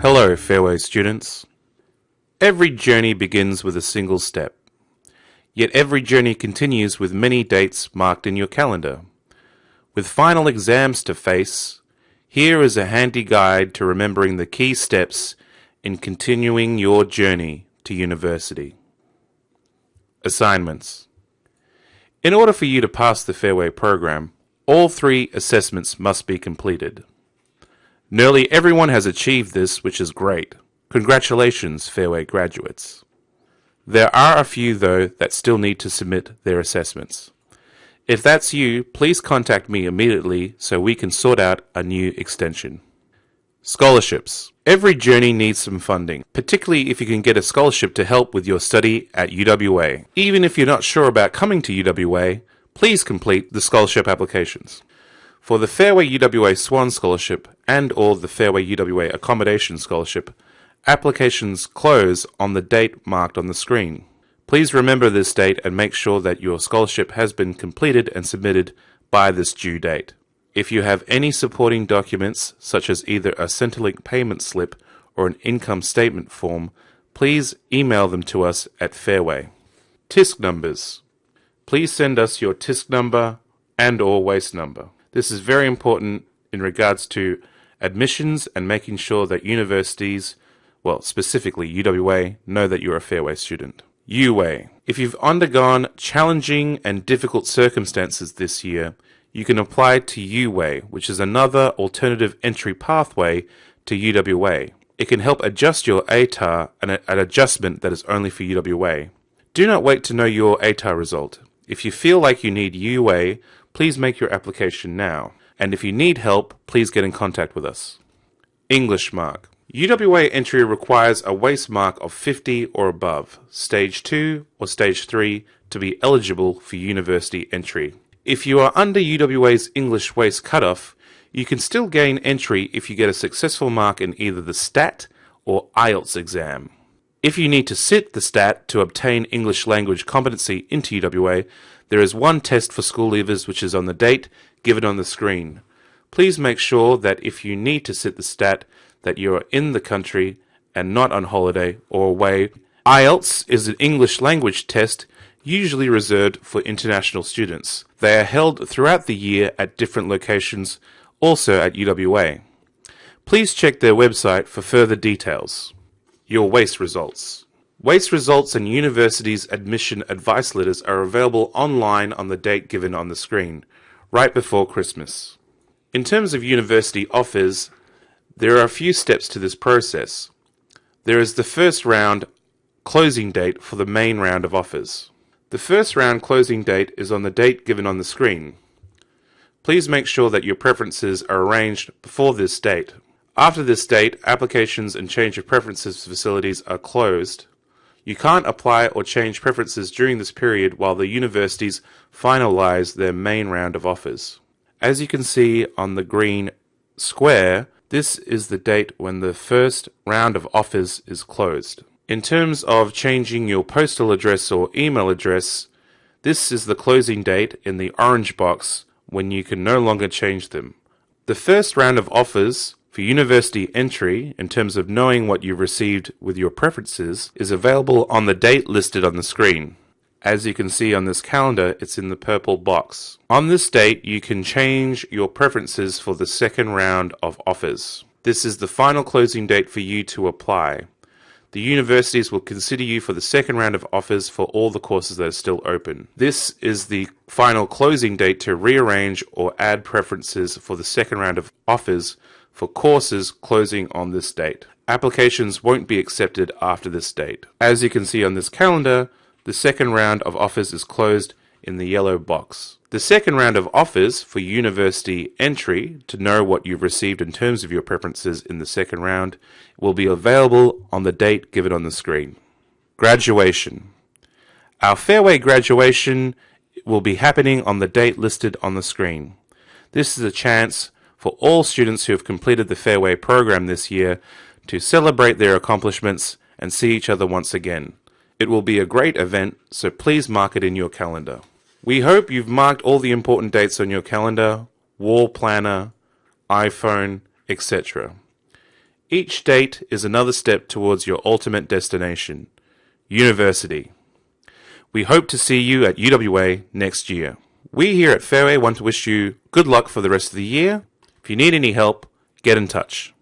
Hello, Fairway students. Every journey begins with a single step. Yet every journey continues with many dates marked in your calendar. With final exams to face, here is a handy guide to remembering the key steps in continuing your journey to university. Assignments. In order for you to pass the Fairway program, all three assessments must be completed. Nearly everyone has achieved this, which is great. Congratulations, Fairway graduates. There are a few, though, that still need to submit their assessments. If that's you, please contact me immediately so we can sort out a new extension. Scholarships. Every journey needs some funding, particularly if you can get a scholarship to help with your study at UWA. Even if you're not sure about coming to UWA, please complete the scholarship applications. For the Fairway UWA Swan Scholarship and or the Fairway UWA Accommodation Scholarship, applications close on the date marked on the screen. Please remember this date and make sure that your scholarship has been completed and submitted by this due date. If you have any supporting documents, such as either a Centrelink payment slip or an income statement form, please email them to us at Fairway. TISC numbers. Please send us your TISC number and or WACE number. This is very important in regards to admissions and making sure that universities, well, specifically UWA, know that you're a Fairway student. UWA. If you've undergone challenging and difficult circumstances this year, you can apply to UWA, which is another alternative entry pathway to UWA. It can help adjust your ATAR, an, an adjustment that is only for UWA. Do not wait to know your ATAR result. If you feel like you need UWA, please make your application now. And if you need help, please get in contact with us. English mark. UWA entry requires a WACE mark of 50 or above, stage 2 or stage 3, to be eligible for university entry. If you are under UWA's English WACE cutoff, you can still gain entry if you get a successful mark in either the STAT or IELTS exam. If you need to sit the STAT to obtain English language competency into UWA, there is one test for school leavers which is on the date given on the screen. Please make sure that if you need to sit the stat, that you are in the country and not on holiday or away. IELTS is an English language test usually reserved for international students. They are held throughout the year at different locations, also at UWA. Please check their website for further details. Your WACE results. WACE results and universities admission advice letters are available online on the date given on the screen, right before Christmas. In terms of university offers, there are a few steps to this process. There is the first round closing date for the main round of offers. The first round closing date is on the date given on the screen. Please make sure that your preferences are arranged before this date. After this date, applications and change of preferences facilities are closed you can't apply or change preferences during this period while the universities finalise their main round of offers. As you can see on the green square, this is the date when the first round of offers is closed. In terms of changing your postal address or email address, this is the closing date in the orange box when you can no longer change them. The first round of offers for university entry, in terms of knowing what you've received with your preferences, is available on the date listed on the screen. As you can see on this calendar, it's in the purple box. On this date, you can change your preferences for the second round of offers. This is the final closing date for you to apply. The universities will consider you for the second round of offers for all the courses that are still open. This is the final closing date to rearrange or add preferences for the second round of offers for courses closing on this date. Applications won't be accepted after this date. As you can see on this calendar, the second round of offers is closed in the yellow box. The second round of offers for university entry to know what you've received in terms of your preferences in the second round will be available on the date given on the screen. Graduation. Our Fairway graduation will be happening on the date listed on the screen. This is a chance for all students who have completed the Fairway program this year to celebrate their accomplishments and see each other once again. It will be a great event, so please mark it in your calendar. We hope you've marked all the important dates on your calendar, wall planner, iPhone, etc. Each date is another step towards your ultimate destination university. We hope to see you at UWA next year. We here at Fairway want to wish you good luck for the rest of the year. If you need any help, get in touch.